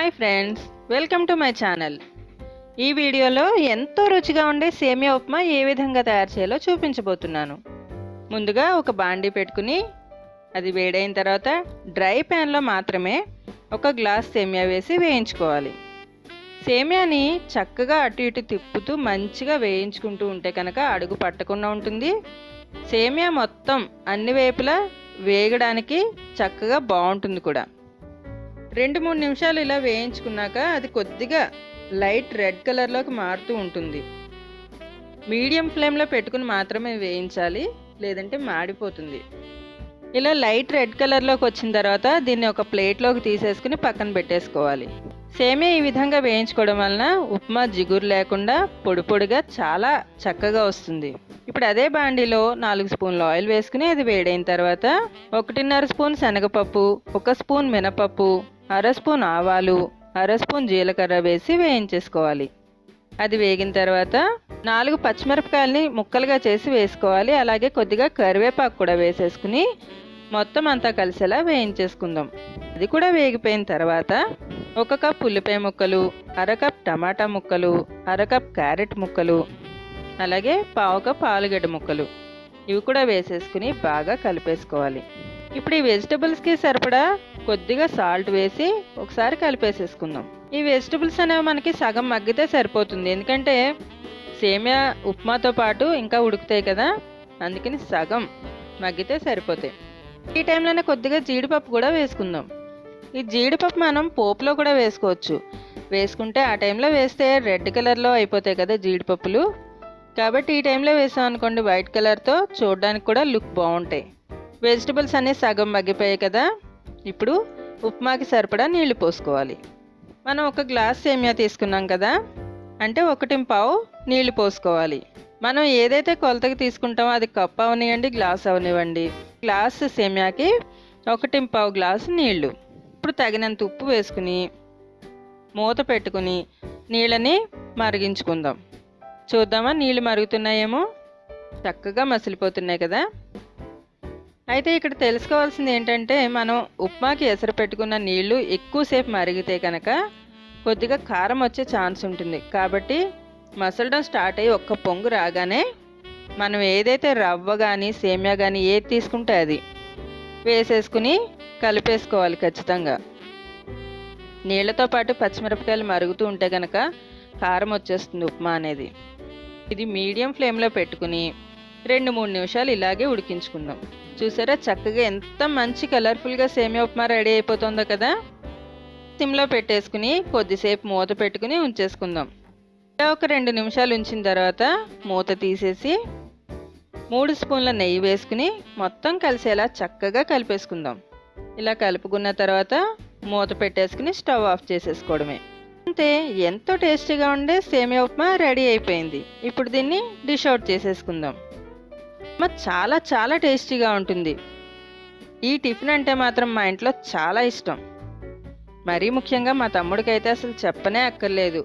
Hi friends welcome to my channel ఈ వీడియోలో ఎంతో రుచిగా ఉండే సేమియా ఉప్మా ఏ విధంగా తయారు చేయాలో చూపించబోతున్నాను. ముందుగా ఒక బాండీ పెట్టుకుని అది వేడైన తర్వాత డ్రై ప్యాన్లో మాత్రమే ఒక గ్లాస్ సేమియా వేసి వేయించుకోవాలి. సేమియాని చక్కగా అటు ఇటు తిప్పుతూ మంచిగా వేయించుకుంటూ ఉంటే కనుక అడుగు పట్టకుండా ఉంటుంది. సేమియా మొత్తం అన్ని వైపులా వేగడానికి చక్కగా బాగుంటుంది కూడా. రెండు మూడు నిమిషాలు ఇలా వేయించుకున్నాక అది కొద్దిగా లైట్ రెడ్ కలర్లోకి మారుతూ ఉంటుంది. మీడియం ఫ్లేమ్లో పెట్టుకుని మాత్రమే వేయించాలి లేదంటే మాడిపోతుంది. ఇలా లైట్ రెడ్ కలర్లోకి వచ్చిన తర్వాత దీన్ని ఒక ప్లేట్లోకి తీసేసుకుని పక్కన పెట్టేసుకోవాలి. సేమే ఈ విధంగా వేయించుకోవడం వలన ఉప్మా జిగురు లేకుండా పొడి పొడిగా చాలా చక్కగా వస్తుంది. ఇప్పుడు అదే బాండీలో నాలుగు స్పూన్లు ఆయిల్ వేసుకుని అది వేడైన తర్వాత ఒకటిన్నర స్పూన్ శనగపప్పు ఒక స్పూన్ మినపప్పు అర స్పూన్ ఆవాలు అర స్పూన్ జీలకర్ర వేసి వేయించేసుకోవాలి. అది వేగిన తర్వాత నాలుగు పచ్చిమిరపకాయలని ముక్కలుగా చేసి వేసుకోవాలి. అలాగే కొద్దిగా కరివేపాకు కూడా వేసేసుకుని మొత్తం అంతా కలిసేలా వేయించేసుకుందాం. అది కూడా వేగిపోయిన తర్వాత ఒక కప్ ఉల్లిపాయ ముక్కలు అర కప్ టమాటా ముక్కలు అర కప్ క్యారెట్ ముక్కలు అలాగే పావు కప్ ఆలుగడ్డ ముక్కలు. ఇవి కూడా వేసేసుకుని బాగా కలిపేసుకోవాలి. ఇప్పుడు ఈ వెజిటబుల్స్కి సరిపడా కొద్దిగా సాల్ట్ వేసి ఒకసారి కలిపేసేసుకుందాం. ఈ వెజిటబుల్స్ అనేవి మనకి సగం మగ్గితే సరిపోతుంది. ఎందుకంటే సేమియా ఉప్మాతో పాటు ఇంకా ఉడుకుతాయి కదా. అందుకని సగం మగ్గితే సరిపోతాయి. ఈ టైంలోనే కొద్దిగా జీడిపప్పు కూడా వేసుకుందాం. ఈ జీడిపప్పు మనం పోపులో కూడా వేసుకోవచ్చు. వేసుకుంటే ఆ టైంలో వేస్తే రెడ్ కలర్లో అయిపోతాయి కదా జీడిపప్పులు. కాబట్టి ఈ టైంలో వేసాం అనుకోండి వైట్ కలర్తో చూడడానికి కూడా లుక్ బాగుంటాయి. వెజిటబుల్స్ అన్నీ సగం మగ్గిపోయాయి కదా. ఇప్పుడు ఉప్మాకి సరిపడా నీళ్ళు పోసుకోవాలి. మనం ఒక గ్లాస్ సేమియా తీసుకున్నాం కదా అంటే ఒకటి పావు నీళ్ళు పోసుకోవాలి. మనం ఏదైతే కొలతకి తీసుకుంటామో అది కప్ అవనివ్వండి గ్లాస్ అవనివ్వండి. గ్లాస్ సేమియాకి ఒకటి పావు గ్లాసు నీళ్ళు. ఇప్పుడు తగినంత ఉప్పు వేసుకుని మూత పెట్టుకుని నీళ్ళని మరిగించుకుందాం. చూద్దామా నీళ్ళు మరుగుతున్నాయేమో? చక్కగా మసిలిపోతున్నాయి కదా. అయితే ఇక్కడ తెలుసుకోవాల్సింది ఏంటంటే మనం ఉప్మాకి ఎసరు పెట్టుకున్న నీళ్ళు ఎక్కువసేపు మరిగితే కనుక కొద్దిగా కారం వచ్చే ఛాన్స్ ఉంటుంది. కాబట్టి మసలడం స్టార్ట్ అయ్యి ఒక్క పొంగు రాగానే మనం ఏదైతే రవ్వ కానీ సేమియా కానీ ఏది తీసుకుంటే అది వేసేసుకుని కలిపేసుకోవాలి ఖచ్చితంగా. నీళ్ళతో పాటు పచ్చిమిరపకాయలు మరుగుతూ ఉంటే కనుక కారం వచ్చేస్తుంది ఉప్మా అనేది. ఇది మీడియం ఫ్లేమ్లో పెట్టుకుని రెండు మూడు నిమిషాలు ఇలాగే ఉడికించుకుందాం. చూసారా? చక్కగా ఎంత మంచి కలర్ఫుల్గా సేమియా ఉప్మా రెడీ అయిపోతుందో కదా? సిమ్లో పెట్టేసుకుని కొద్దిసేపు మూత పెట్టుకుని ఉంచేసుకుందాం. ఇలా ఒక రెండు నిమిషాలు ఉంచిన తర్వాత మూత తీసేసి మూడు స్పూన్ల నెయ్యి వేసుకుని మొత్తం కలిసేలా చక్కగా కలిపేసుకుందాం. ఇలా కలుపుకున్న తర్వాత మూత పెట్టేసుకుని స్టవ్ ఆఫ్ చేసేసుకోవడమే. అంతే ఎంతో టేస్టీగా ఉండే సేమియా ఉప్మా రెడీ అయిపోయింది. ఇప్పుడు దీన్ని డిష్ అవుట్ చేసేసుకుందాం. ఉప్మా చాలా చాలా టేస్టీగా ఉంటుంది. ఈ టిఫిన్ అంటే మాత్రం మా ఇంట్లో చాలా ఇష్టం. మరీ ముఖ్యంగా మా తమ్ముడికైతే అసలు చెప్పనే అక్కర్లేదు.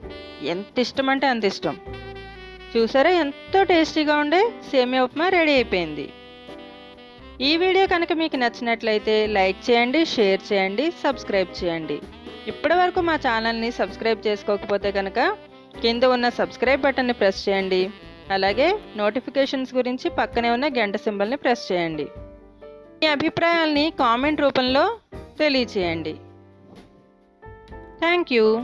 ఎంత ఇష్టం అంటే అంత ఇష్టం. చూసారా ఎంతో టేస్టీగా ఉండే సేమియా ఉప్మా రెడీ అయిపోయింది. ఈ వీడియో కనుక మీకు నచ్చినట్లయితే లైక్ చేయండి షేర్ చేయండి సబ్స్క్రైబ్ చేయండి. ఇప్పటి వరకు మా ఛానల్ని సబ్స్క్రైబ్ చేసుకోకపోతే కనుక కింద ఉన్న సబ్స్క్రైబ్ బటన్ని ప్రెస్ చేయండి. అలాగే నోటిఫికేషన్స్ గురించి పక్కనే ఉన్న గంట సింబల్ని ప్రెస్ చేయండి. మీ అభిప్రాయాల్ని కామెంట్ రూపంలో తెలియచేయండి. Thank you.